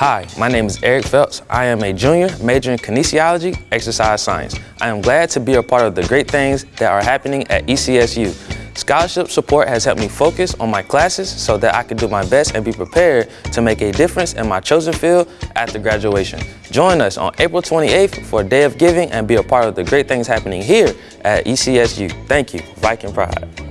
Hi, my name is Eric Phelps. I am a junior majoring in kinesiology, exercise science. I am glad to be a part of the great things that are happening at ECSU. Scholarship support has helped me focus on my classes so that I can do my best and be prepared to make a difference in my chosen field after graduation. Join us on April 28th for a day of giving and be a part of the great things happening here at ECSU. Thank you. Viking Pride.